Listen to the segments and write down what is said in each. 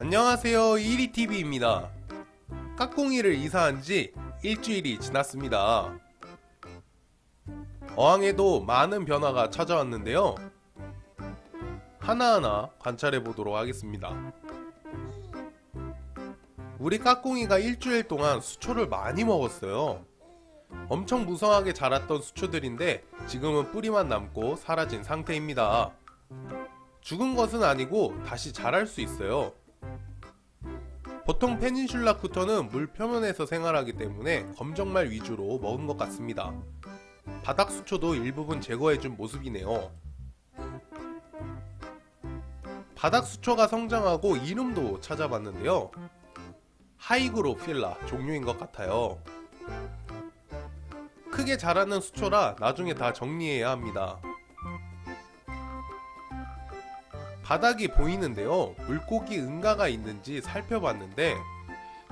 안녕하세요. 1위TV입니다. 까꿍이를 이사한 지 일주일이 지났습니다. 어항에도 많은 변화가 찾아왔는데요. 하나하나 관찰해 보도록 하겠습니다. 우리 까꿍이가 일주일 동안 수초를 많이 먹었어요. 엄청 무성하게 자랐던 수초들인데 지금은 뿌리만 남고 사라진 상태입니다. 죽은 것은 아니고 다시 자랄 수 있어요 보통 페닌슐라 쿠터는 물 표면에서 생활하기 때문에 검정말 위주로 먹은 것 같습니다. 바닥 수초도 일부분 제거해준 모습이네요. 바닥 수초가 성장하고 이름도 찾아봤는데요. 하이그로필라 종류인 것 같아요. 크게 자라는 수초라 나중에 다 정리해야 합니다. 바닥이 보이는데요. 물고기 응가가 있는지 살펴봤는데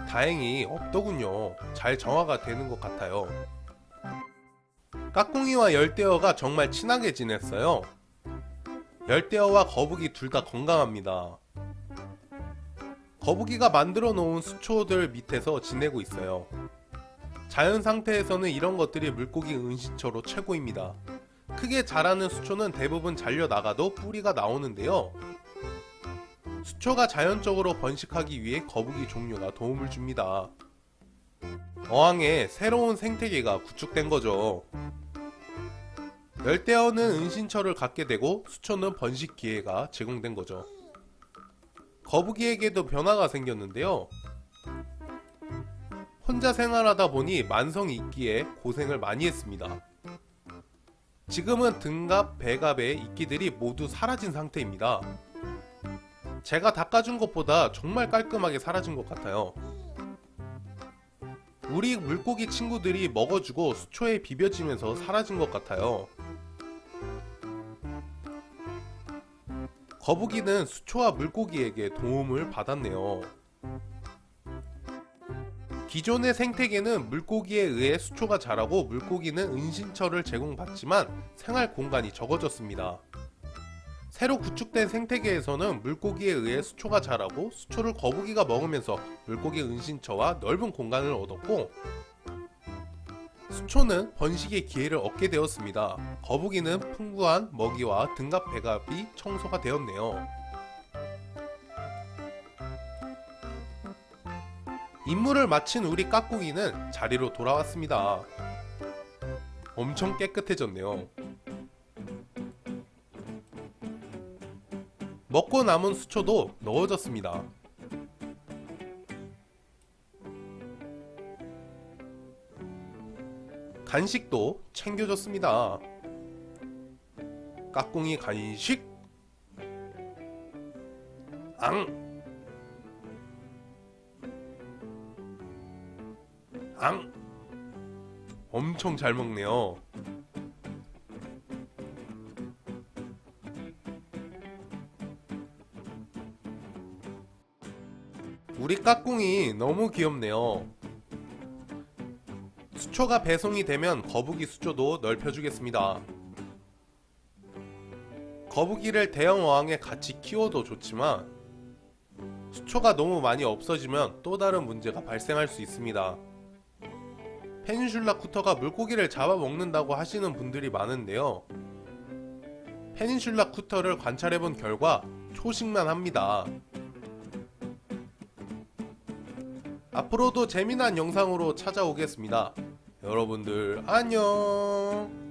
다행히 없더군요. 잘 정화가 되는 것 같아요. 까꿍이와 열대어가 정말 친하게 지냈어요. 열대어와 거북이 둘 다 건강합니다. 거북이가 만들어 놓은 수초들 밑에서 지내고 있어요. 자연 상태에서는 이런 것들이 물고기 은신처로 최고입니다 크게 자라는 수초는 대부분 잘려나가도 뿌리가 나오는데요. 수초가 자연적으로 번식하기 위해 거북이 종류가 도움을 줍니다. 어항에 새로운 생태계가 구축된 거죠. 열대어는 은신처를 갖게 되고 수초는 번식 기회가 제공된 거죠. 거북이에게도 변화가 생겼는데요. 혼자 생활하다 보니 만성이 있기에 고생을 많이 했습니다. 지금은 등갑, 배갑의 이끼들이 모두 사라진 상태입니다. 제가 닦아준 것보다 정말 깔끔하게 사라진 것 같아요. 우리 물고기 친구들이 먹어주고 수초에 비벼지면서 사라진 것 같아요. 거북이는 수초와 물고기에게 도움을 받았네요. 기존의 생태계는 물고기에 의해 수초가 자라고 물고기는 은신처를 제공받지만 생활 공간이 적어졌습니다. 새로 구축된 생태계에서는 물고기에 의해 수초가 자라고 수초를 거북이가 먹으면서 물고기 은신처와 넓은 공간을 얻었고 수초는 번식의 기회를 얻게 되었습니다. 거북이는 풍부한 먹이와 등갑 배갑이 청소가 되었네요. 임무를 마친 우리 까꿍이는 자리로 돌아왔습니다. 엄청 깨끗해졌네요. 먹고 남은 수초도 넣어졌습니다. 간식도 챙겨줬습니다. 까꿍이 간식 앙 앙! 엄청 잘 먹네요. 우리 까꿍이 너무 귀엽네요. 수초가 배송이 되면 거북이 수초도 넓혀주겠습니다. 거북이를 대형 어항에 같이 키워도 좋지만 수초가 너무 많이 없어지면 또 다른 문제가 발생할 수 있습니다. 페닌슐라 쿠터가 물고기를 잡아먹는다고 하시는 분들이 많은데요. 페닌슐라 쿠터를 관찰해본 결과 초식만 합니다. 앞으로도 재미난 영상으로 찾아오겠습니다. 여러분들 안녕